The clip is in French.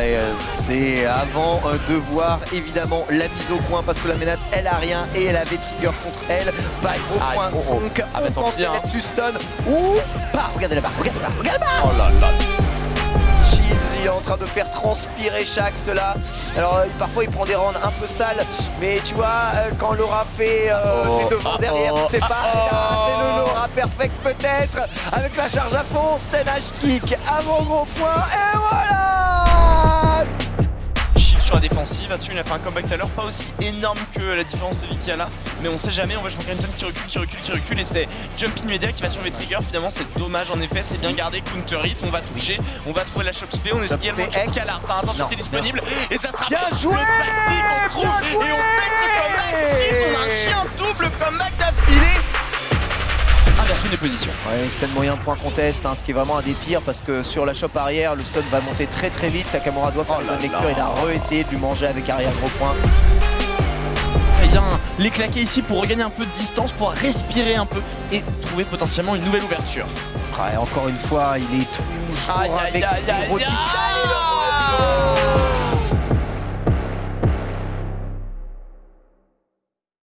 Ouais, c'est avant de voir évidemment la mise au point parce que la Ménade elle a rien et elle avait trigger contre elle. Bye au Ah, point oh, oh. Funk. Ah, on pensait hein. là-dessus stun. Ouh Bah regardez là-bas, regardez là-bas, regardez là-bas Oh là là. Il est en train de faire transpirer Shax là. Alors euh, parfois il prend des rounds un peu sales, mais tu vois, euh, quand Laura fait, euh, Oh, fait devant ah, derrière, oh, tu sais pas, oh. c'est le Laura perfect peut-être, avec la charge à fond, Sten kick, avant gros point, et voilà là-dessus il a fait un comeback tout à l'heure, pas aussi énorme que la différence de Vicky là, mais on sait jamais, on va jouer Renton qui recule, qui recule, qui recule, et c'est Jumping Media qui va sur les triggers, finalement c'est dommage en effet, c'est bien gardé, counter hit, on va toucher, on va trouver la shop spé, on est également sur Scalar, enfin attention Non, qui est disponible, et ça sera Bien le joué trouve, Bien joué et on Des positions. Ouais, Sten moyen point contest, hein, ce qui est vraiment un des pires parce que sur la shop arrière, le stun va monter très très vite. Takamura doit faire Oh une bonne lecture, là. il a re-essayé de lui manger avec arrière gros point. Il vient les claquer ici pour regagner un peu de distance, pour respirer un peu et trouver potentiellement une nouvelle ouverture. Ouais, encore une fois, il est toujours Aïe, avec aïe, aïe.